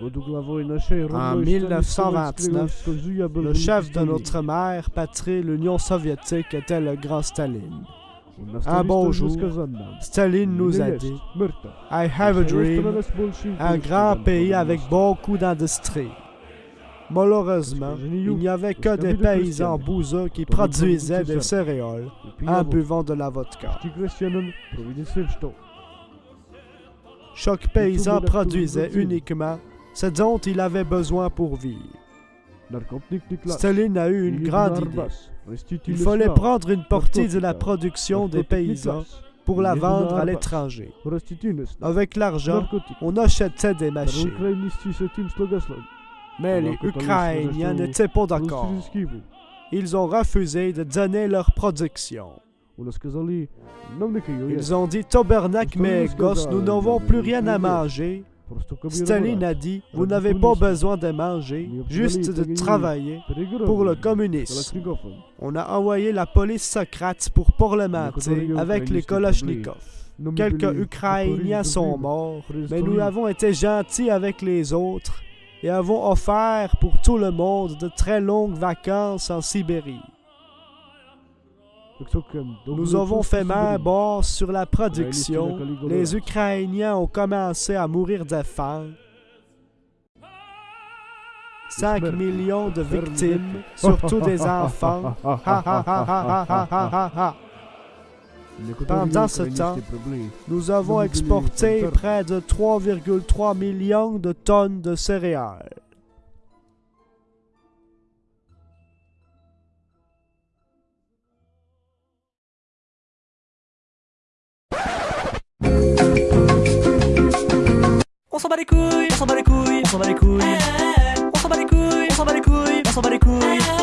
En 1929, le chef de notre mère patrie, l'Union soviétique, était le grand Staline. Un bon jour, Staline nous a dit I have a dream, un grand pays avec beaucoup d'industrie. Malheureusement, il n'y avait que des paysans bouseux qui produisaient des céréales en buvant de la vodka. Chaque paysan produisait uniquement ce dont il avait besoin pour vivre. Staline a eu une grande idée. Il fallait prendre une partie de la production des paysans pour la vendre à l'étranger. Avec l'argent, on achetait des machines. Mais les Ukrainiens n'étaient pas d'accord. Ils ont refusé de donner leur production. Ils ont dit Tabernacle, mais gosses, nous n'avons plus rien à manger. Staline a dit Vous n'avez pas besoin de manger, juste de travailler pour le communisme. On a envoyé la police Socrate pour parlementer avec les Kolochnikov. Quelques Ukrainiens sont morts, mais nous avons été gentils avec les autres et avons offert pour tout le monde de très longues vacances en Sibérie. Nous avons fait main basse sur la production. Les Ukrainiens ont commencé à mourir de faim. 5 millions de victimes, surtout des enfants. Pendant ce temps, nous avons exporté près de 3,3 millions de tonnes de céréales. les couilles, on s'en bat les couilles, on s'en bat les couilles, on s'en bat les couilles, on s'en bat les couilles, on s'en bat les couilles.